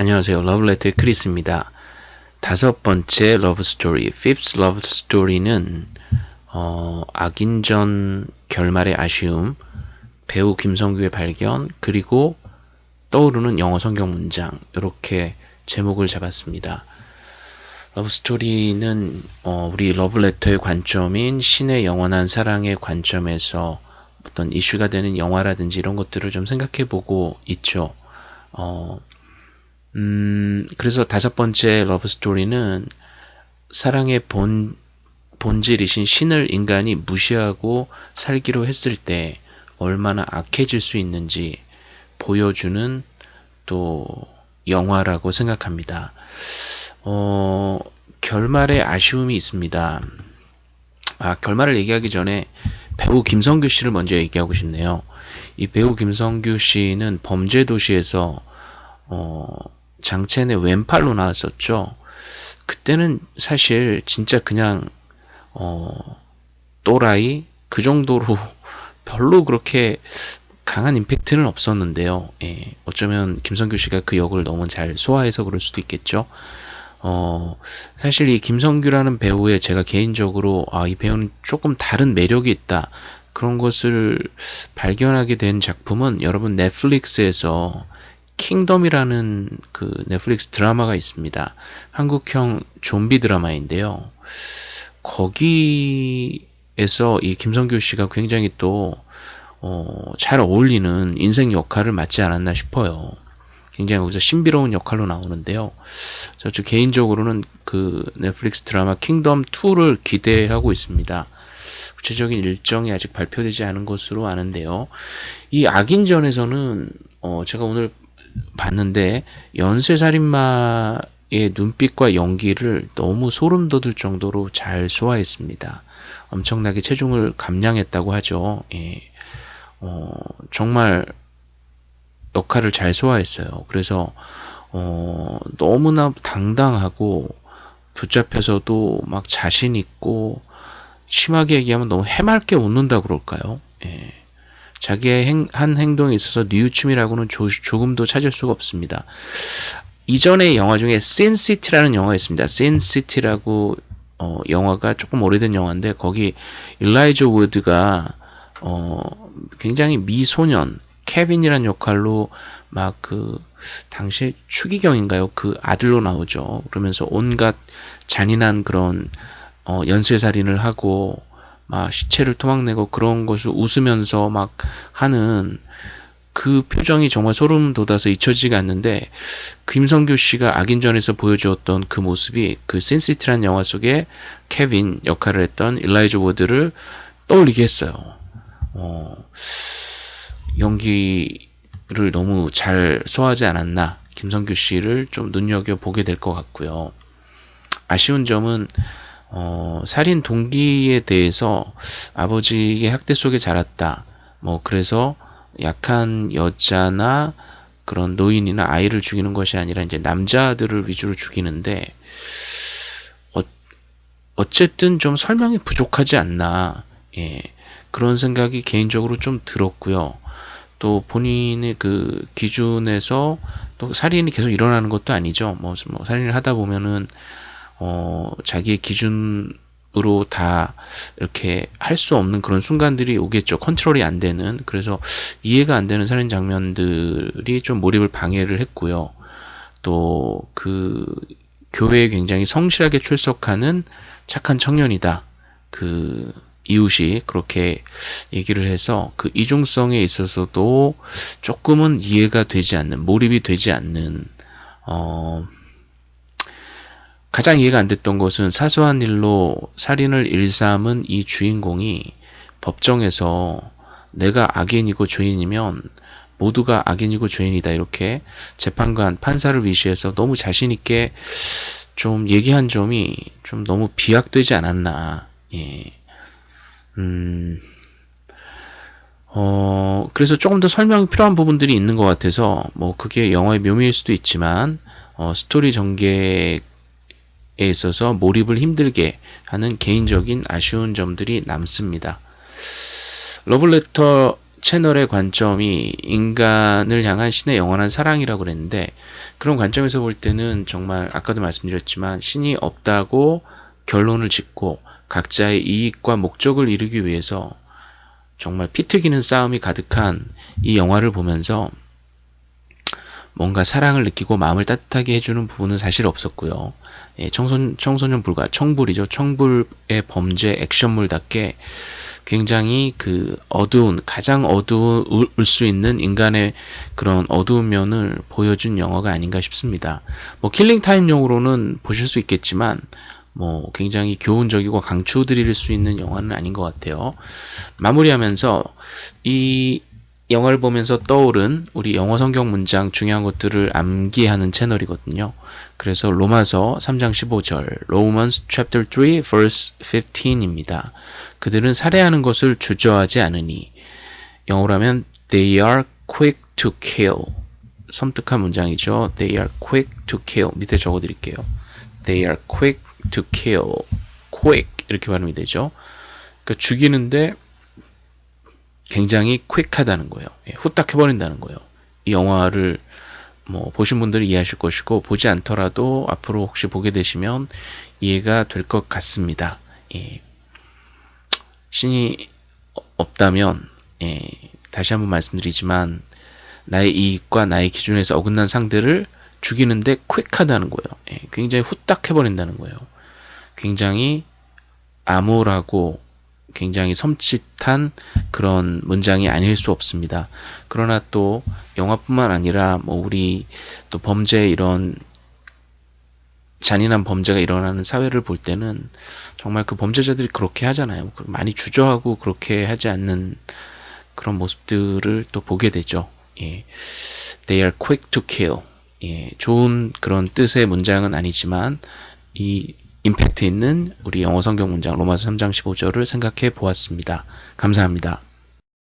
안녕하세요. 러블레터의 크리스입니다. 다섯 번째 러브 스토리, fifth love story는 어, 악인전 결말의 아쉬움, 배우 김성규의 발견, 그리고 떠오르는 영어 성경 문장 이렇게 제목을 잡았습니다. 러브 스토리는 어, 우리 러블레터의 관점인 신의 영원한 사랑의 관점에서 어떤 이슈가 되는 영화라든지 이런 것들을 좀 생각해 보고 있죠. 어, 음, 그래서 다섯 번째 러브 스토리는 사랑의 본, 본질이신 신을 인간이 무시하고 살기로 했을 때 얼마나 악해질 수 있는지 보여주는 또 영화라고 생각합니다. 어, 결말에 아쉬움이 있습니다. 아, 결말을 얘기하기 전에 배우 김성규 씨를 먼저 얘기하고 싶네요. 이 배우 김성규 씨는 범죄도시에서 어, 장첸의 왼팔로 나왔었죠. 그때는 사실 진짜 그냥 어, 또라이 그 정도로 별로 그렇게 강한 임팩트는 없었는데요. 예, 어쩌면 김성규 씨가 그 역을 너무 잘 소화해서 그럴 수도 있겠죠. 어, 사실 이 김성규라는 배우의 제가 개인적으로 아, 이 배우는 조금 다른 매력이 있다. 그런 것을 발견하게 된 작품은 여러분 넷플릭스에서 킹덤이라는 그 넷플릭스 드라마가 있습니다. 한국형 좀비 드라마인데요. 거기에서 이 김성규 씨가 굉장히 또, 어, 잘 어울리는 인생 역할을 맡지 않았나 싶어요. 굉장히 거기서 신비로운 역할로 나오는데요. 저 개인적으로는 그 넷플릭스 드라마 킹덤 2를 기대하고 있습니다. 구체적인 일정이 아직 발표되지 않은 것으로 아는데요. 이 악인전에서는 어 제가 오늘 봤는데 연쇄살인마의 눈빛과 연기를 너무 소름 돋을 정도로 잘 소화했습니다. 엄청나게 체중을 감량했다고 하죠. 예. 어, 정말 역할을 잘 소화했어요. 그래서 어, 너무나 당당하고 붙잡혀서도 막 자신 있고 심하게 얘기하면 너무 해맑게 웃는다 그럴까요? 예. 자기의 행, 한 행동에 있어서 뉘우침이라고는 조, 조금도 찾을 수가 없습니다. 이전의 영화 중에 신시티라는 영화가 있습니다. 신시티라고 어, 영화가 조금 오래된 영화인데 거기 일라이저 우드가 어, 굉장히 미소년 케빈이라는 역할로 막 그 당시 추기경인가요? 그 아들로 나오죠. 그러면서 온갖 잔인한 그런 어, 연쇄살인을 하고 막 시체를 토막내고 그런 것을 웃으면서 막 하는 그 표정이 정말 소름 돋아서 잊혀지지가 않는데 김성규 씨가 악인전에서 보여주었던 그 모습이 그 씬시티라는 영화 속에 케빈 역할을 했던 일라이저 우드를 떠올리게 했어요. 어, 연기를 너무 잘 소화하지 않았나 김성규 씨를 좀 눈여겨보게 될 것 같고요. 아쉬운 점은 어, 살인 동기에 대해서 아버지의 학대 속에 자랐다. 뭐 그래서 약한 여자나 그런 노인이나 아이를 죽이는 것이 아니라 이제 남자들을 위주로 죽이는데 어, 어쨌든 좀 설명이 부족하지 않나. 예. 그런 생각이 개인적으로 좀 들었고요. 또 본인의 그 기준에서 또 살인이 계속 일어나는 것도 아니죠. 뭐, 뭐 살인을 하다 보면은 어, 자기의 기준으로 다 이렇게 할 수 없는 그런 순간들이 오겠죠. 컨트롤이 안 되는. 그래서 이해가 안 되는 살인 장면들이 좀 몰입을 방해를 했고요. 또 그 교회에 굉장히 성실하게 출석하는 착한 청년이다. 그 이웃이 그렇게 얘기를 해서 그 이중성에 있어서도 조금은 이해가 되지 않는 몰입이 되지 않는 어 가장 이해가 안 됐던 것은 사소한 일로 살인을 일삼은 이 주인공이 법정에서 내가 악인이고 죄인이면 모두가 악인이고 죄인이다 이렇게 재판관 판사를 위시해서 너무 자신 있게 좀 얘기한 점이 좀 너무 비약되지 않았나 예. 음, 어, 그래서 조금 더 설명이 필요한 부분들이 있는 것 같아서 뭐 그게 영화의 묘미일 수도 있지만 어, 스토리 전개 있어서 몰입을 힘들게 하는 개인적인 아쉬운 점들이 남습니다. 러블레터 채널의 관점이 인간을 향한 신의 영원한 사랑이라고 그랬는데 그런 관점에서 볼 때는 정말 아까도 말씀드렸지만 신이 없다고 결론을 짓고 각자의 이익과 목적을 이루기 위해서 정말 피 튀기는 싸움이 가득한 이 영화를 보면서 뭔가 사랑을 느끼고 마음을 따뜻하게 해주는 부분은 사실 없었고요. 예, 청소, 청소년 불가, 청불이죠. 청불의 범죄 액션물답게 굉장히 그 어두운, 가장 어두울 수 있는 인간의 그런 어두운 면을 보여준 영화가 아닌가 싶습니다. 뭐 킬링타임용으로는 보실 수 있겠지만 뭐 굉장히 교훈적이고 강추 드릴 수 있는 영화는 아닌 것 같아요. 마무리하면서 이 영화를 보면서 떠오른 우리 영어 성경 문장 중요한 것들을 암기하는 채널이거든요. 그래서 로마서 3장 15절, Romans chapter 3 verse 15입니다. 그들은 살해하는 것을 주저하지 않으니 영어로 하면 they are quick to kill. 섬뜩한 문장이죠. They are quick to kill. 밑에 적어 드릴게요. They are quick to kill. quick 이렇게 발음이 되죠. 그러니까 죽이는데 굉장히 퀵하다는 거예요. 예, 후딱 해버린다는 거예요. 이 영화를 뭐 보신 분들은 이해하실 것이고 보지 않더라도 앞으로 혹시 보게 되시면 이해가 될 것 같습니다. 예. 신이 없다면 예, 다시 한번 말씀드리지만 나의 이익과 나의 기준에서 어긋난 상대를 죽이는데 퀵하다는 거예요. 예, 굉장히 후딱 해버린다는 거예요. 굉장히 암울하고 굉장히 섬찟한 그런 문장이 아닐 수 없습니다. 그러나 또 영화뿐만 아니라 뭐 우리 또 범죄 이런 잔인한 범죄가 일어나는 사회를 볼 때는 정말 그 범죄자들이 그렇게 하잖아요. 많이 주저하고 그렇게 하지 않는 그런 모습들을 또 보게 되죠. 예. They are quick to kill. 예. 좋은 그런 뜻의 문장은 아니지만 이 임팩트 있는 우리 영어 성경 문장 로마서 3장 15절을 생각해 보았습니다. 감사합니다.